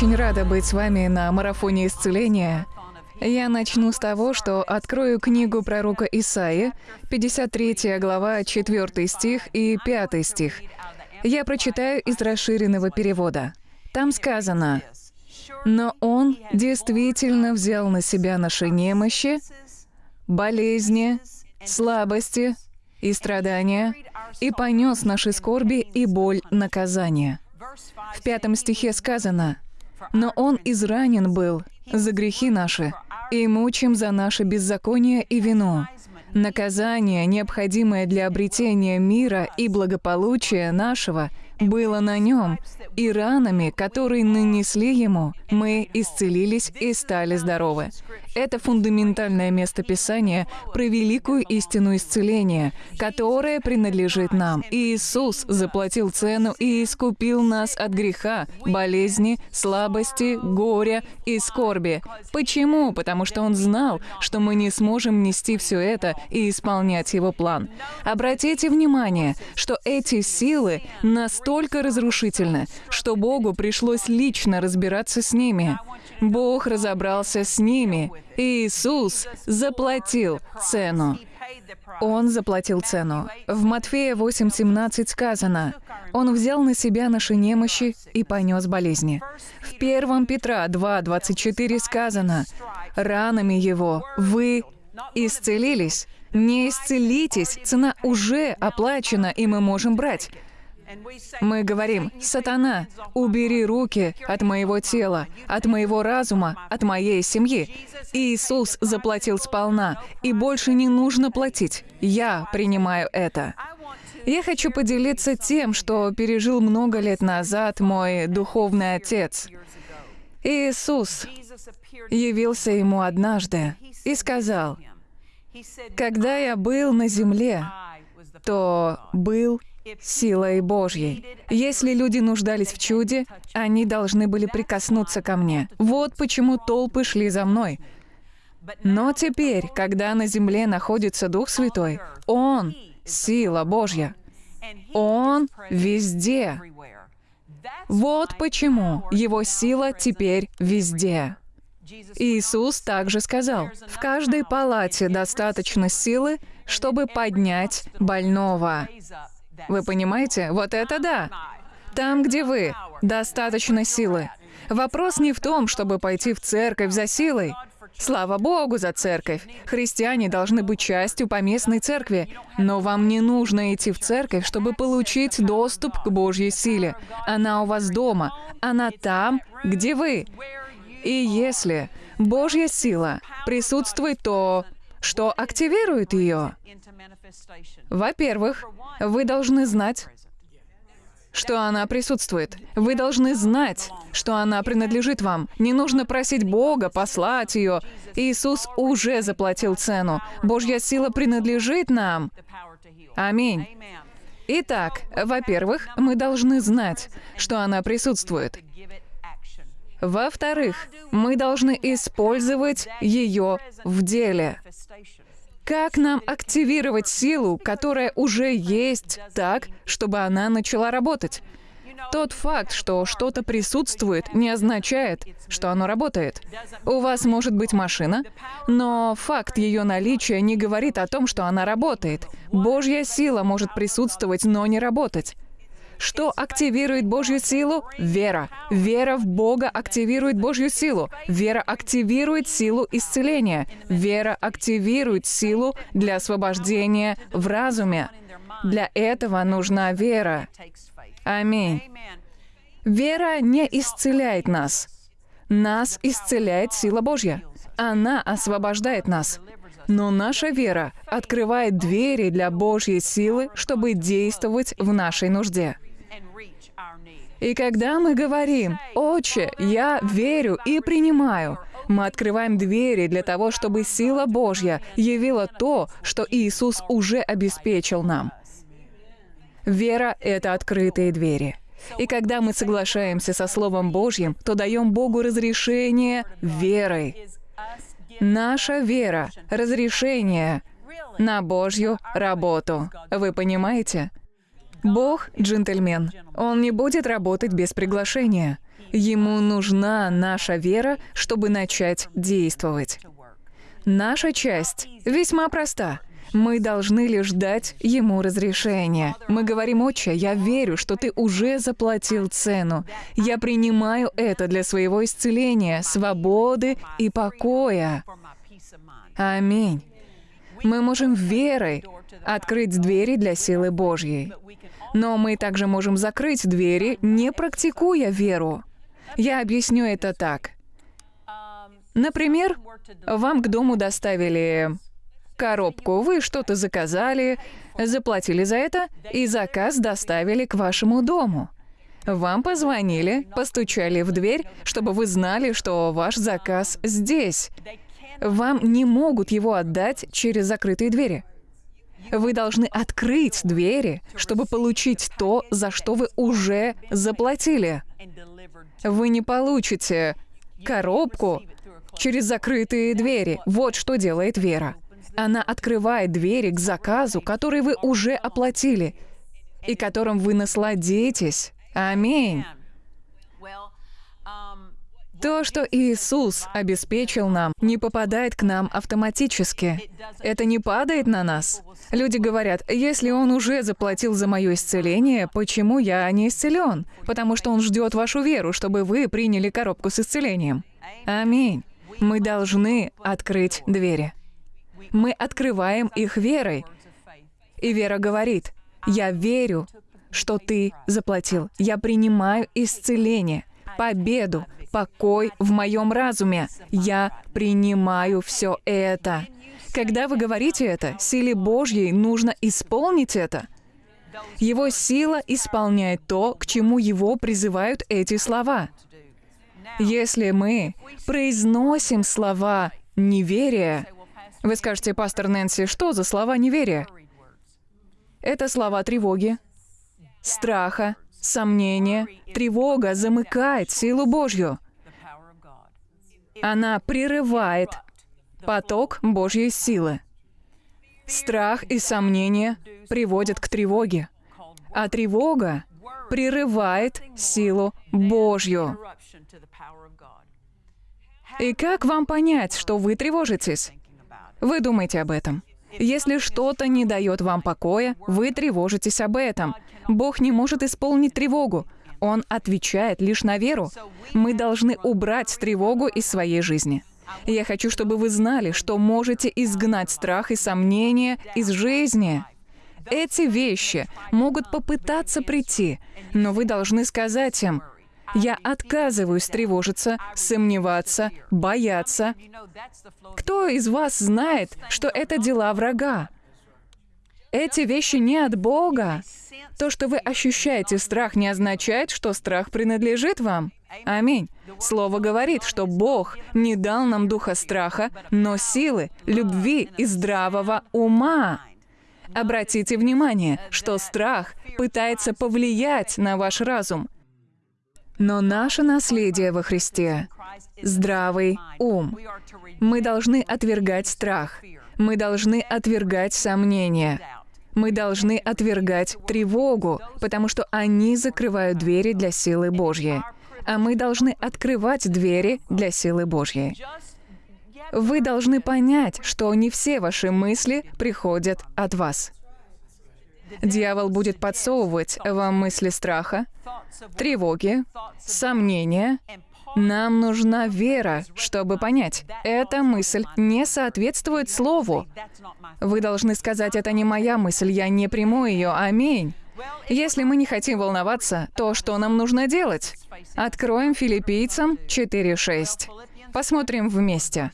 очень рада быть с вами на марафоне исцеления. Я начну с того, что открою книгу пророка Исаи, 53 глава, 4 стих и 5 стих. Я прочитаю из расширенного перевода. Там сказано, «Но Он действительно взял на себя наши немощи, болезни, слабости и страдания, и понес наши скорби и боль наказания». В пятом стихе сказано, «Но Он изранен был за грехи наши, и мучим за наше беззаконие и вину. Наказание, необходимое для обретения мира и благополучия нашего, было на нем, и ранами, которые нанесли ему, мы исцелились и стали здоровы. Это фундаментальное место Писания про великую истину исцеления, которая принадлежит нам. Иисус заплатил цену и искупил нас от греха, болезни, слабости, горя и скорби. Почему? Потому что Он знал, что мы не сможем нести все это и исполнять Его план. Обратите внимание, что эти силы настолько разрушительны, что Богу пришлось лично разбираться с ними. Бог разобрался с ними. Иисус заплатил цену. Он заплатил цену. В Матфея 8.17 сказано, «Он взял на себя наши немощи и понес болезни». В 1 Петра 2.24 сказано, «Ранами Его вы исцелились». Не исцелитесь, цена уже оплачена, и мы можем брать. Мы говорим, «Сатана, убери руки от моего тела, от моего разума, от моей семьи». Иисус заплатил сполна, и больше не нужно платить. Я принимаю это. Я хочу поделиться тем, что пережил много лет назад мой духовный отец. Иисус явился ему однажды и сказал, «Когда я был на земле, то был силой Божьей. Если люди нуждались в чуде, они должны были прикоснуться ко мне. Вот почему толпы шли за мной. Но теперь, когда на земле находится Дух Святой, Он — сила Божья. Он везде. Вот почему Его сила теперь везде. Иисус также сказал, «В каждой палате достаточно силы, чтобы поднять больного». Вы понимаете? Вот это да! Там, где вы, достаточно силы. Вопрос не в том, чтобы пойти в церковь за силой. Слава Богу за церковь. Христиане должны быть частью поместной церкви. Но вам не нужно идти в церковь, чтобы получить доступ к Божьей силе. Она у вас дома. Она там, где вы. И если Божья сила присутствует, то что активирует ее? Во-первых, вы должны знать, что она присутствует. Вы должны знать, что она принадлежит вам. Не нужно просить Бога послать ее. Иисус уже заплатил цену. Божья сила принадлежит нам. Аминь. Итак, во-первых, мы должны знать, что она присутствует. Во-вторых, мы должны использовать ее в деле. Как нам активировать силу, которая уже есть, так, чтобы она начала работать? Тот факт, что что-то присутствует, не означает, что оно работает. У вас может быть машина, но факт ее наличия не говорит о том, что она работает. Божья сила может присутствовать, но не работать. Что активирует Божью силу? Вера. Вера в Бога активирует Божью силу. Вера активирует силу исцеления. Вера активирует силу для освобождения в разуме. Для этого нужна вера. Аминь. Вера не исцеляет нас. Нас исцеляет сила Божья. Она освобождает нас. Но наша вера открывает двери для Божьей силы, чтобы действовать в нашей нужде. И когда мы говорим, «Отче, я верю и принимаю», мы открываем двери для того, чтобы сила Божья явила то, что Иисус уже обеспечил нам. Вера — это открытые двери. И когда мы соглашаемся со Словом Божьим, то даем Богу разрешение верой. Наша вера — разрешение на Божью работу. Вы понимаете? Бог — джентльмен. Он не будет работать без приглашения. Ему нужна наша вера, чтобы начать действовать. Наша часть весьма проста. Мы должны лишь дать ему разрешение. Мы говорим, «Отче, я верю, что ты уже заплатил цену. Я принимаю это для своего исцеления, свободы и покоя». Аминь. Мы можем верой открыть двери для силы Божьей. Но мы также можем закрыть двери, не практикуя веру. Я объясню это так. Например, вам к дому доставили коробку, вы что-то заказали, заплатили за это, и заказ доставили к вашему дому. Вам позвонили, постучали в дверь, чтобы вы знали, что ваш заказ здесь. Вам не могут его отдать через закрытые двери. Вы должны открыть двери, чтобы получить то, за что вы уже заплатили. Вы не получите коробку через закрытые двери. Вот что делает вера. Она открывает двери к заказу, который вы уже оплатили и которым вы насладитесь. Аминь. То, что Иисус обеспечил нам, не попадает к нам автоматически. Это не падает на нас. Люди говорят, если Он уже заплатил за мое исцеление, почему я не исцелен? Потому что Он ждет вашу веру, чтобы вы приняли коробку с исцелением. Аминь. Мы должны открыть двери. Мы открываем их верой. И вера говорит, я верю, что ты заплатил. Я принимаю исцеление, победу, покой в моем разуме. Я принимаю все это. Когда вы говорите это, силе Божьей нужно исполнить это. Его сила исполняет то, к чему его призывают эти слова. Если мы произносим слова неверия, вы скажете, пастор Нэнси, что за слова неверия? Это слова тревоги, страха, сомнения. Тревога замыкает силу Божью. Она прерывает поток Божьей силы. Страх и сомнения приводят к тревоге, а тревога прерывает силу Божью. И как вам понять, что вы тревожитесь? Вы думаете об этом. Если что-то не дает вам покоя, вы тревожитесь об этом. Бог не может исполнить тревогу. Он отвечает лишь на веру. Мы должны убрать тревогу из своей жизни. Я хочу, чтобы вы знали, что можете изгнать страх и сомнения из жизни. Эти вещи могут попытаться прийти, но вы должны сказать им, я отказываюсь тревожиться, сомневаться, бояться. Кто из вас знает, что это дела врага? Эти вещи не от Бога. То, что вы ощущаете страх, не означает, что страх принадлежит вам. Аминь. Слово говорит, что Бог не дал нам духа страха, но силы, любви и здравого ума. Обратите внимание, что страх пытается повлиять на ваш разум. Но наше наследие во Христе — здравый ум. Мы должны отвергать страх. Мы должны отвергать сомнения. Мы должны отвергать тревогу, потому что они закрывают двери для силы Божьей. А мы должны открывать двери для силы Божьей. Вы должны понять, что не все ваши мысли приходят от вас. Дьявол будет подсовывать вам мысли страха, тревоги, сомнения. Нам нужна вера, чтобы понять, эта мысль не соответствует Слову. Вы должны сказать, это не моя мысль, я не приму ее, аминь. Если мы не хотим волноваться, то что нам нужно делать? Откроем филиппийцам 4.6. Посмотрим вместе.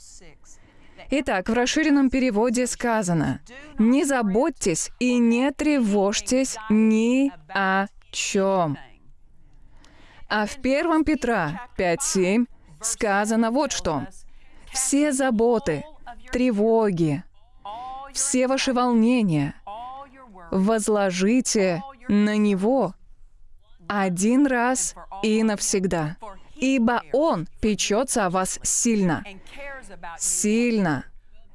Итак, в расширенном переводе сказано, «Не заботьтесь и не тревожьтесь ни о чем». А в 1 Петра 5.7 сказано вот что. «Все заботы, тревоги, все ваши волнения возложите на Него один раз и навсегда, ибо Он печется о вас сильно. Сильно.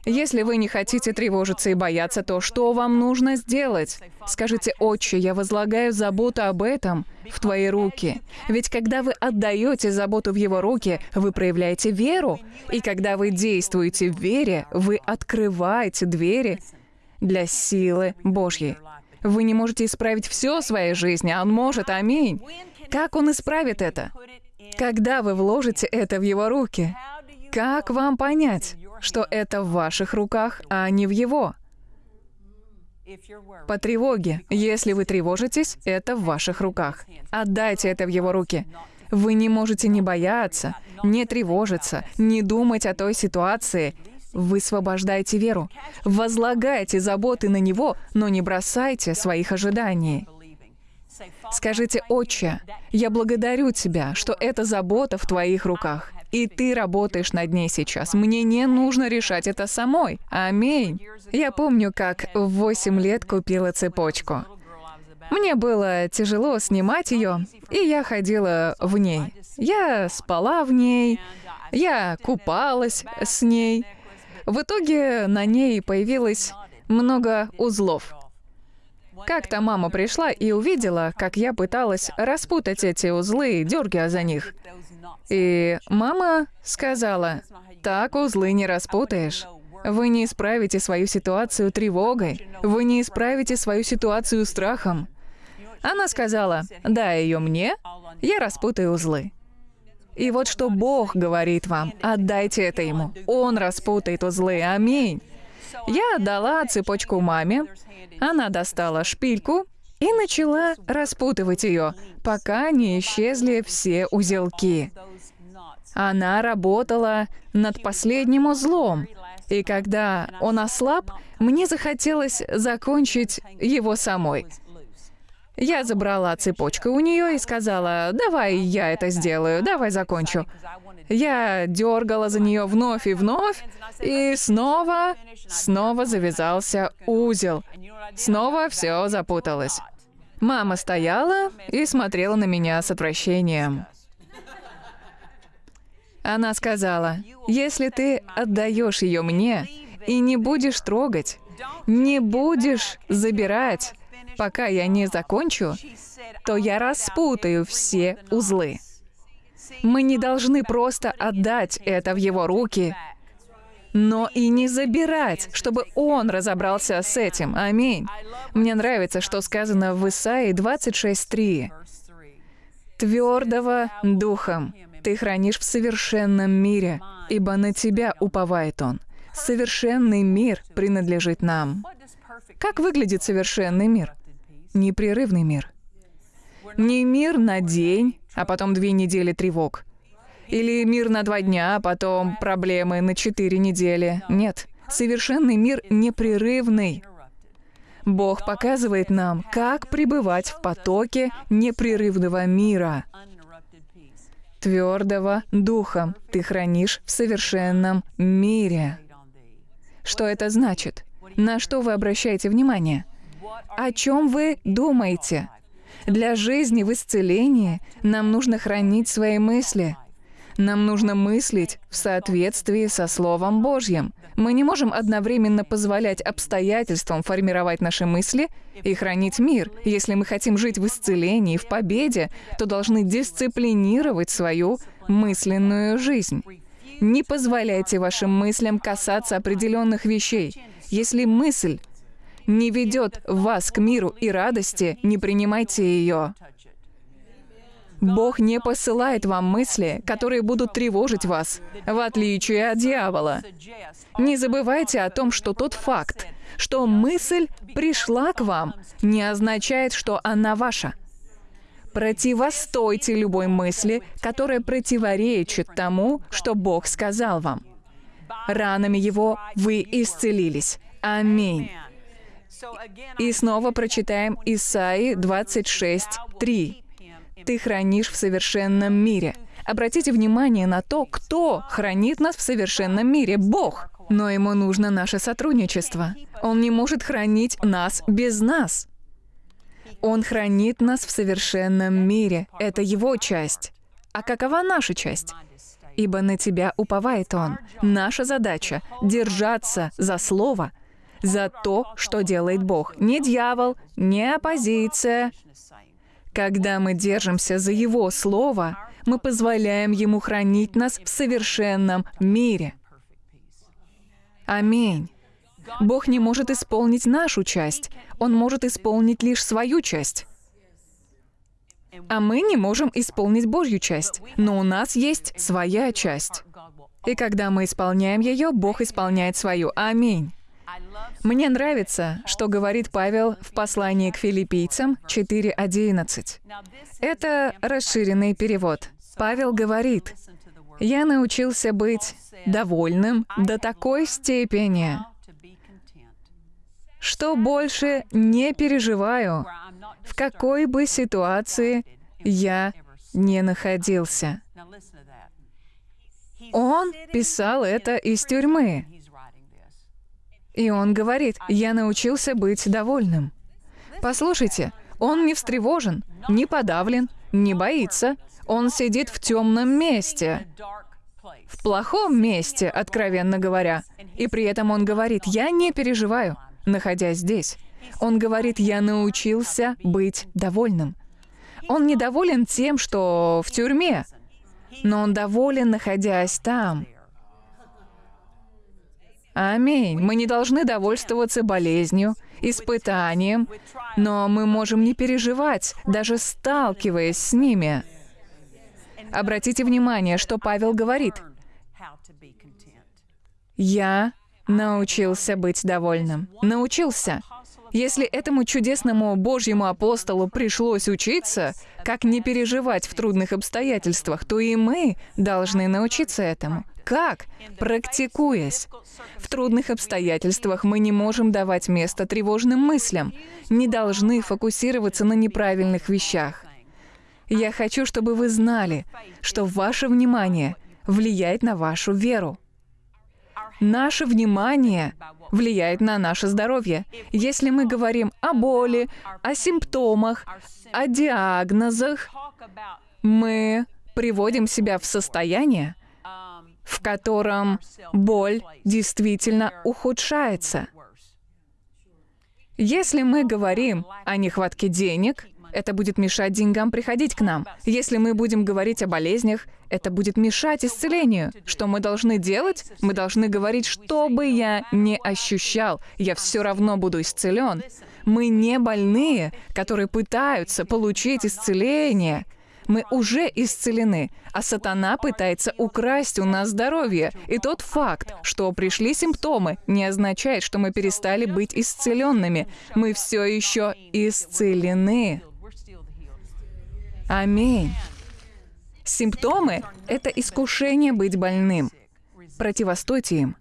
Если вы не хотите тревожиться и бояться, то что вам нужно сделать? Скажите, «Отче, я возлагаю заботу об этом в Твои руки». Ведь когда вы отдаете заботу в Его руки, вы проявляете веру. И когда вы действуете в вере, вы открываете двери для силы Божьей. Вы не можете исправить все в своей жизни, а Он может, аминь. Как Он исправит это? Когда вы вложите это в Его руки? Как вам понять? Что это в ваших руках, а не в его. По тревоге. Если вы тревожитесь, это в ваших руках. Отдайте это в его руки. Вы не можете не бояться, не тревожиться, не думать о той ситуации. Вы высвобождаете веру. Возлагайте заботы на него, но не бросайте своих ожиданий. Скажите, «Отче, я благодарю Тебя, что эта забота в Твоих руках. И ты работаешь над ней сейчас. Мне не нужно решать это самой. Аминь. Я помню, как в 8 лет купила цепочку. Мне было тяжело снимать ее, и я ходила в ней. Я спала в ней, я купалась с ней. В итоге на ней появилось много узлов. Как-то мама пришла и увидела, как я пыталась распутать эти узлы, дергая за них. И мама сказала, так узлы не распутаешь. Вы не исправите свою ситуацию тревогой. Вы не исправите свою ситуацию страхом. Она сказала, дай ее мне, я распутаю узлы. И вот что Бог говорит вам, отдайте это Ему. Он распутает узлы, аминь. Я отдала цепочку маме, она достала шпильку и начала распутывать ее, пока не исчезли все узелки. Она работала над последним узлом, и когда он ослаб, мне захотелось закончить его самой. Я забрала цепочку у нее и сказала, давай я это сделаю, давай закончу. Я дергала за нее вновь и вновь, и снова, снова завязался узел. Снова все запуталось. Мама стояла и смотрела на меня с отвращением. Она сказала, если ты отдаешь ее мне и не будешь трогать, не будешь забирать, пока я не закончу, то я распутаю все узлы. Мы не должны просто отдать это в его руки, но и не забирать, чтобы он разобрался с этим. Аминь. Мне нравится, что сказано в Исаии 26.3. «Твердого духом ты хранишь в совершенном мире, ибо на тебя уповает он. Совершенный мир принадлежит нам». Как выглядит совершенный мир? Непрерывный мир. Не мир на день, а потом две недели тревог. Или мир на два дня, а потом проблемы на четыре недели. Нет, совершенный мир непрерывный. Бог показывает нам, как пребывать в потоке непрерывного мира. Твердого духом ты хранишь в совершенном мире. Что это значит? На что вы обращаете внимание? О чем вы думаете? Для жизни в исцелении нам нужно хранить свои мысли. Нам нужно мыслить в соответствии со Словом Божьим. Мы не можем одновременно позволять обстоятельствам формировать наши мысли и хранить мир. Если мы хотим жить в исцелении, в победе, то должны дисциплинировать свою мысленную жизнь. Не позволяйте вашим мыслям касаться определенных вещей. Если мысль не ведет вас к миру и радости, не принимайте ее. Бог не посылает вам мысли, которые будут тревожить вас, в отличие от дьявола. Не забывайте о том, что тот факт, что мысль пришла к вам, не означает, что она ваша. Противостойте любой мысли, которая противоречит тому, что Бог сказал вам. Ранами Его вы исцелились. Аминь. И снова прочитаем Исаи 26, 3 ты хранишь в совершенном мире. Обратите внимание на то, кто хранит нас в совершенном мире — Бог. Но ему нужно наше сотрудничество. Он не может хранить нас без нас. Он хранит нас в совершенном мире. Это его часть. А какова наша часть? ибо на Тебя уповает Он. Наша задача — держаться за Слово, за то, что делает Бог. Не дьявол, не оппозиция. Когда мы держимся за Его Слово, мы позволяем Ему хранить нас в совершенном мире. Аминь. Бог не может исполнить нашу часть, Он может исполнить лишь свою часть. А мы не можем исполнить Божью часть, но у нас есть своя часть. И когда мы исполняем ее, Бог исполняет свою. Аминь. Мне нравится, что говорит Павел в послании к филиппийцам 4.11. Это расширенный перевод. Павел говорит, «Я научился быть довольным до такой степени, что больше не переживаю, в какой бы ситуации я не находился. Он писал это из тюрьмы. И он говорит, я научился быть довольным. Послушайте, он не встревожен, не подавлен, не боится. Он сидит в темном месте. В плохом месте, откровенно говоря. И при этом он говорит, я не переживаю, находясь здесь. Он говорит, я научился быть довольным. Он недоволен тем, что в тюрьме, но он доволен, находясь там. Аминь. Мы не должны довольствоваться болезнью, испытанием, но мы можем не переживать, даже сталкиваясь с ними. Обратите внимание, что Павел говорит. «Я научился быть довольным». Научился. Если этому чудесному Божьему апостолу пришлось учиться, как не переживать в трудных обстоятельствах, то и мы должны научиться этому. Как? Практикуясь. В трудных обстоятельствах мы не можем давать место тревожным мыслям, не должны фокусироваться на неправильных вещах. Я хочу, чтобы вы знали, что ваше внимание влияет на вашу веру. Наше внимание влияет на наше здоровье. Если мы говорим о боли, о симптомах, о диагнозах, мы приводим себя в состояние, в котором боль действительно ухудшается. Если мы говорим о нехватке денег, это будет мешать деньгам приходить к нам. Если мы будем говорить о болезнях, это будет мешать исцелению. Что мы должны делать? Мы должны говорить, что бы я не ощущал, я все равно буду исцелен. Мы не больные, которые пытаются получить исцеление. Мы уже исцелены, а сатана пытается украсть у нас здоровье. И тот факт, что пришли симптомы, не означает, что мы перестали быть исцеленными. Мы все еще исцелены. Аминь. Симптомы — это искушение быть больным. Противостойте им.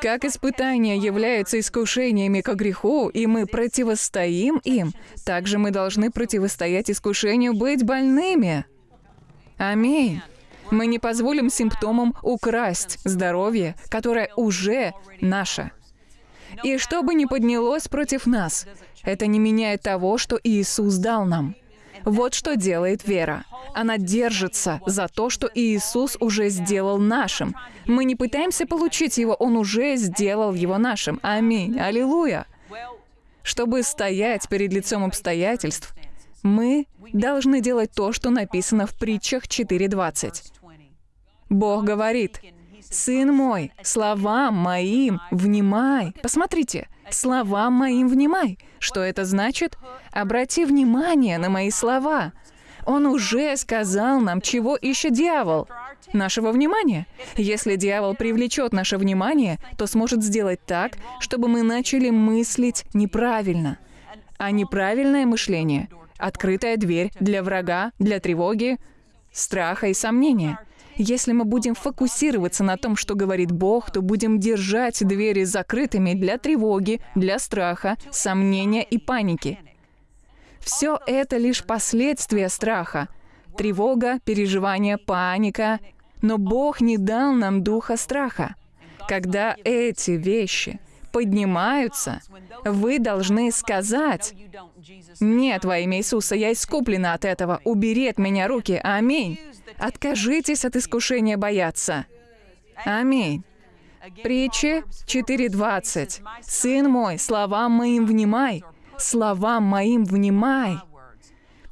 Как испытания являются искушениями к греху, и мы противостоим им, так же мы должны противостоять искушению быть больными. Аминь. Мы не позволим симптомам украсть здоровье, которое уже наше. И что бы ни поднялось против нас, это не меняет того, что Иисус дал нам. Вот что делает вера. Она держится за то, что Иисус уже сделал нашим. Мы не пытаемся получить его, Он уже сделал его нашим. Аминь. Аллилуйя. Чтобы стоять перед лицом обстоятельств, мы должны делать то, что написано в притчах 4.20. Бог говорит, «Сын мой, словам моим внимай». Посмотрите, «словам моим внимай». Что это значит? Обрати внимание на мои слова. Он уже сказал нам, чего ищет дьявол. Нашего внимания. Если дьявол привлечет наше внимание, то сможет сделать так, чтобы мы начали мыслить неправильно. А неправильное мышление — открытая дверь для врага, для тревоги, страха и сомнения — если мы будем фокусироваться на том, что говорит Бог, то будем держать двери закрытыми для тревоги, для страха, сомнения и паники. Все это лишь последствия страха. Тревога, переживание, паника. Но Бог не дал нам духа страха. Когда эти вещи поднимаются, вы должны сказать, «Нет, во имя Иисуса, я искуплена от этого. Убери от меня руки. Аминь». Откажитесь от искушения бояться. Аминь. Притчи 4.20. «Сын мой, словам моим внимай, словам моим внимай».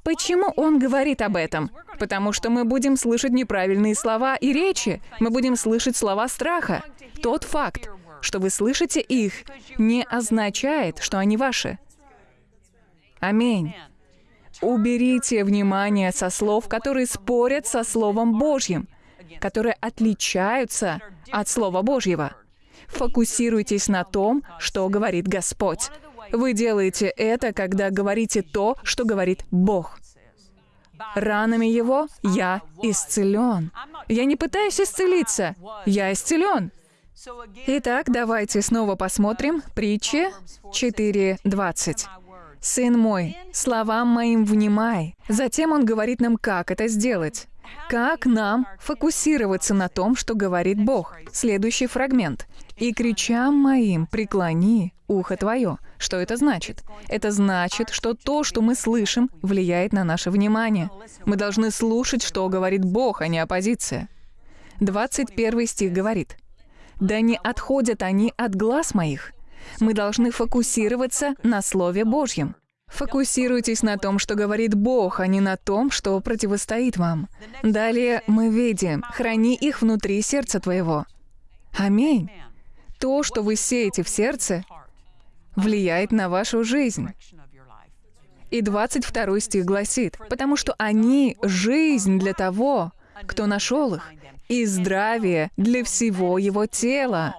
Почему он говорит об этом? Потому что мы будем слышать неправильные слова и речи. Мы будем слышать слова страха. Тот факт, что вы слышите их, не означает, что они ваши. Аминь. Уберите внимание со слов, которые спорят со Словом Божьим, которые отличаются от Слова Божьего. Фокусируйтесь на том, что говорит Господь. Вы делаете это, когда говорите то, что говорит Бог. Ранами Его я исцелен. Я не пытаюсь исцелиться, я исцелен. Итак, давайте снова посмотрим притчи 4.20. «Сын мой, словам моим внимай». Затем он говорит нам, как это сделать. Как нам фокусироваться на том, что говорит Бог? Следующий фрагмент. «И кричам моим преклони ухо твое». Что это значит? Это значит, что то, что мы слышим, влияет на наше внимание. Мы должны слушать, что говорит Бог, а не оппозиция. 21 стих говорит, «Да не отходят они от глаз моих». Мы должны фокусироваться на Слове Божьем. Фокусируйтесь на том, что говорит Бог, а не на том, что противостоит вам. Далее мы видим, храни их внутри сердца твоего. Аминь. То, что вы сеете в сердце, влияет на вашу жизнь. И 22 стих гласит, «Потому что они — жизнь для того, кто нашел их, и здравие для всего его тела».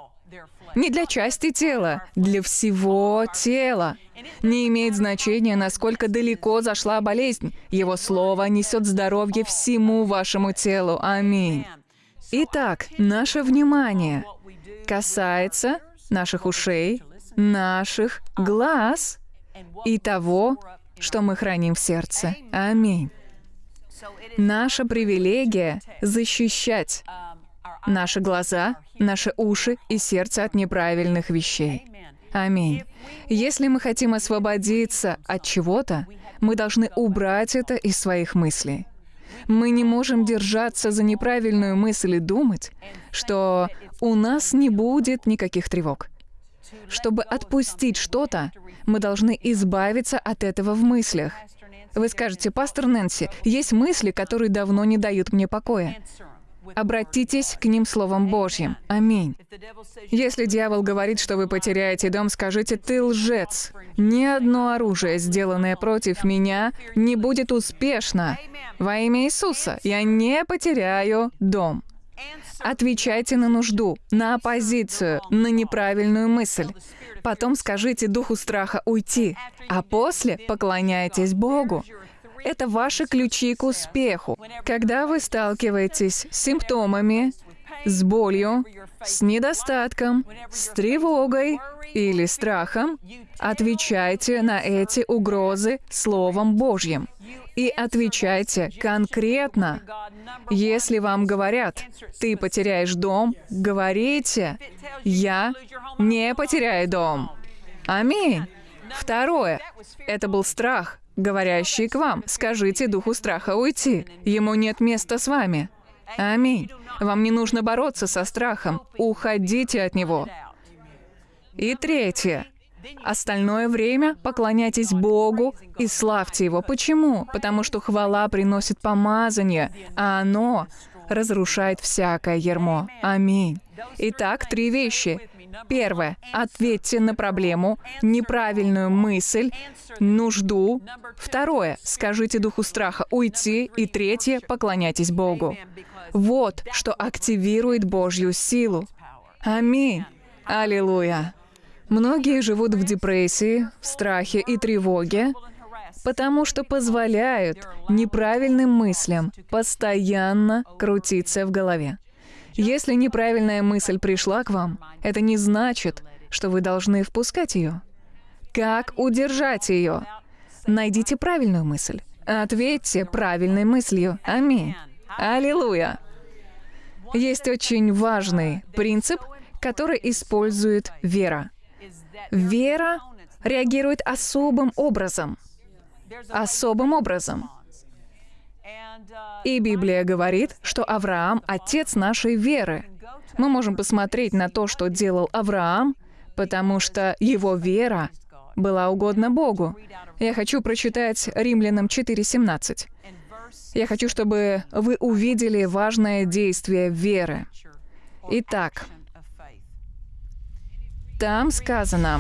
Не для части тела, для всего тела. Не имеет значения, насколько далеко зашла болезнь. Его слово несет здоровье всему вашему телу. Аминь. Итак, наше внимание касается наших ушей, наших глаз и того, что мы храним в сердце. Аминь. Наша привилегия — защищать наши глаза, наши уши и сердце от неправильных вещей. Аминь. Если мы хотим освободиться от чего-то, мы должны убрать это из своих мыслей. Мы не можем держаться за неправильную мысль и думать, что у нас не будет никаких тревог. Чтобы отпустить что-то, мы должны избавиться от этого в мыслях. Вы скажете, пастор Нэнси, есть мысли, которые давно не дают мне покоя. Обратитесь к ним Словом Божьим. Аминь. Если дьявол говорит, что вы потеряете дом, скажите, ты лжец. Ни одно оружие, сделанное против меня, не будет успешно. Во имя Иисуса я не потеряю дом. Отвечайте на нужду, на оппозицию, на неправильную мысль. Потом скажите духу страха уйти, а после поклоняйтесь Богу. Это ваши ключи к успеху. Когда вы сталкиваетесь с симптомами, с болью, с недостатком, с тревогой или страхом, отвечайте на эти угрозы Словом Божьим. И отвечайте конкретно. Если вам говорят, ты потеряешь дом, говорите, я не потеряю дом. Аминь. Второе. Это был страх говорящий к вам. Скажите духу страха уйти. Ему нет места с вами. Аминь. Вам не нужно бороться со страхом. Уходите от него. И третье. Остальное время поклоняйтесь Богу и славьте Его. Почему? Потому что хвала приносит помазание, а оно разрушает всякое ермо. Аминь. Итак, три вещи. Первое. Ответьте на проблему, неправильную мысль, нужду. Второе. Скажите духу страха уйти. И третье. Поклоняйтесь Богу. Вот что активирует Божью силу. Аминь. Аллилуйя. Многие живут в депрессии, в страхе и тревоге, потому что позволяют неправильным мыслям постоянно крутиться в голове. Если неправильная мысль пришла к вам, это не значит, что вы должны впускать ее. Как удержать ее? Найдите правильную мысль. Ответьте правильной мыслью. Аминь. Аллилуйя. Есть очень важный принцип, который использует вера. Вера реагирует особым образом. Особым образом. И Библия говорит, что Авраам — отец нашей веры. Мы можем посмотреть на то, что делал Авраам, потому что его вера была угодна Богу. Я хочу прочитать Римлянам 4.17. Я хочу, чтобы вы увидели важное действие веры. Итак, там сказано,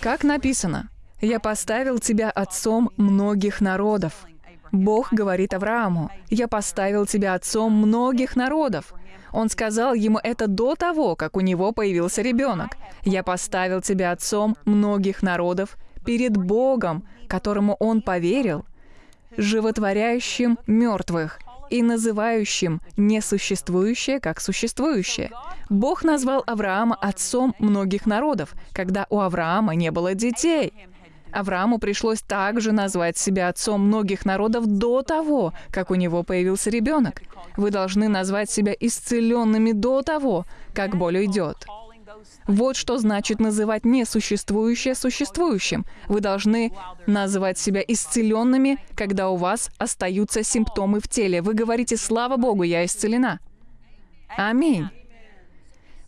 как написано, «Я поставил тебя отцом многих народов». Бог говорит Аврааму, «Я поставил тебя отцом многих народов». Он сказал ему это до того, как у него появился ребенок. «Я поставил тебя отцом многих народов перед Богом, которому он поверил, животворяющим мертвых и называющим несуществующее как существующее. Бог назвал Авраама отцом многих народов, когда у Авраама не было детей. Аврааму пришлось также назвать себя отцом многих народов до того, как у него появился ребенок. Вы должны назвать себя исцеленными до того, как боль уйдет. Вот что значит называть несуществующее существующим. Вы должны называть себя исцеленными, когда у вас остаются симптомы в теле. Вы говорите, слава Богу, я исцелена. Аминь.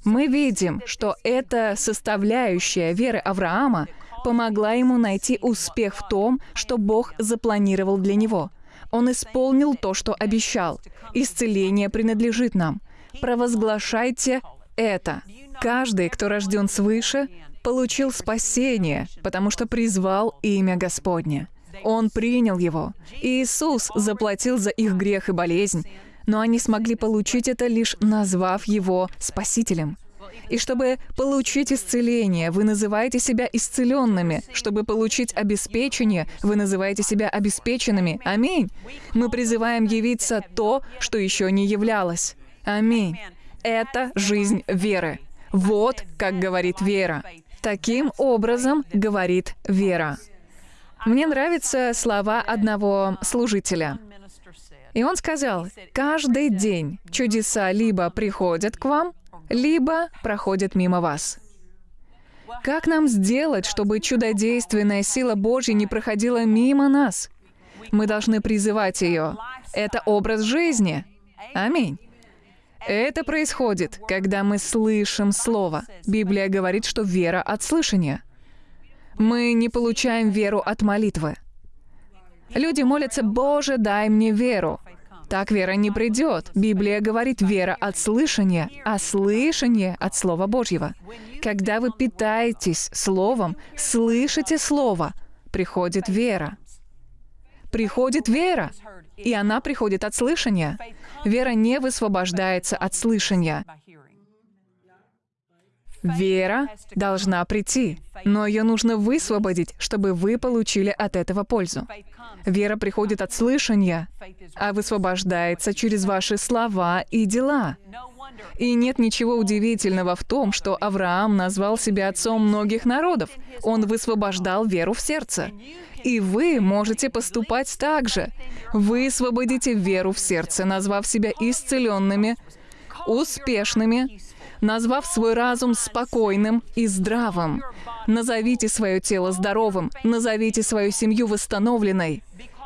Мы видим, что эта составляющая веры Авраама помогла ему найти успех в том, что Бог запланировал для него. Он исполнил то, что обещал. Исцеление принадлежит нам. Провозглашайте это. Каждый, кто рожден свыше, получил спасение, потому что призвал имя Господне. Он принял его. Иисус заплатил за их грех и болезнь, но они смогли получить это лишь назвав его Спасителем. И чтобы получить исцеление, вы называете себя исцеленными. Чтобы получить обеспечение, вы называете себя обеспеченными. Аминь. Мы призываем явиться то, что еще не являлось. Аминь. Это жизнь веры. Вот как говорит вера. Таким образом говорит вера. Мне нравятся слова одного служителя. И он сказал, каждый день чудеса либо приходят к вам, либо проходят мимо вас. Как нам сделать, чтобы чудодейственная сила Божья не проходила мимо нас? Мы должны призывать ее. Это образ жизни. Аминь. Это происходит, когда мы слышим Слово. Библия говорит, что вера от слышания. Мы не получаем веру от молитвы. Люди молятся, «Боже, дай мне веру». Так вера не придет. Библия говорит вера от слышания, а слышание от Слова Божьего. Когда вы питаетесь Словом, слышите Слово, приходит вера. Приходит вера, и она приходит от слышания. Вера не высвобождается от слышания. Вера должна прийти, но ее нужно высвободить, чтобы вы получили от этого пользу. Вера приходит от слышания, а высвобождается через ваши слова и дела. И нет ничего удивительного в том, что Авраам назвал себя отцом многих народов. Он высвобождал веру в сердце. И вы можете поступать так же. Вы освободите веру в сердце, назвав себя исцеленными, успешными, назвав свой разум спокойным и здравым. Назовите свое тело здоровым, назовите свою семью восстановленной.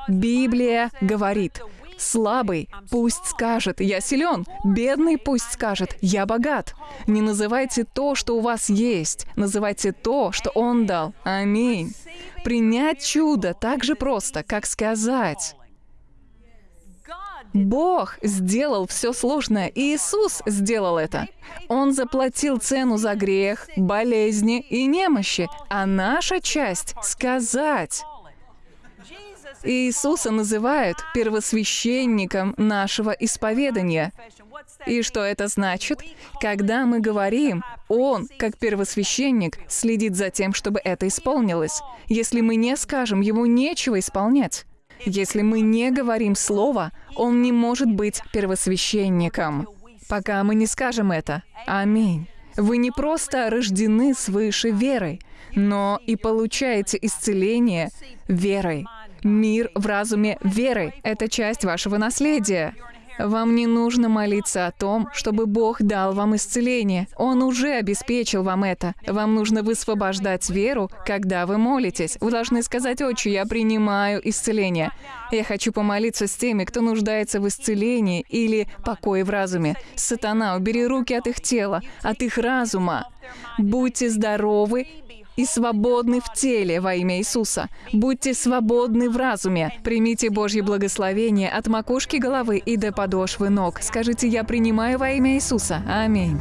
Библия говорит, Слабый пусть скажет «я силен», бедный пусть скажет «я богат». Не называйте то, что у вас есть, называйте то, что Он дал. Аминь. Принять чудо так же просто, как сказать. Бог сделал все сложное, и Иисус сделал это. Он заплатил цену за грех, болезни и немощи, а наша часть — сказать. Иисуса называют первосвященником нашего исповедания. И что это значит? Когда мы говорим, Он, как первосвященник, следит за тем, чтобы это исполнилось. Если мы не скажем, Ему нечего исполнять. Если мы не говорим Слово, Он не может быть первосвященником. Пока мы не скажем это. Аминь. Вы не просто рождены свыше верой, но и получаете исцеление верой. Мир в разуме веры — это часть вашего наследия. Вам не нужно молиться о том, чтобы Бог дал вам исцеление. Он уже обеспечил вам это. Вам нужно высвобождать веру, когда вы молитесь. Вы должны сказать, «Отче, я принимаю исцеление». Я хочу помолиться с теми, кто нуждается в исцелении или покое в разуме. Сатана, убери руки от их тела, от их разума. Будьте здоровы и свободны в теле во имя Иисуса. Будьте свободны в разуме. Примите Божье благословение от макушки головы и до подошвы ног. Скажите, я принимаю во имя Иисуса. Аминь.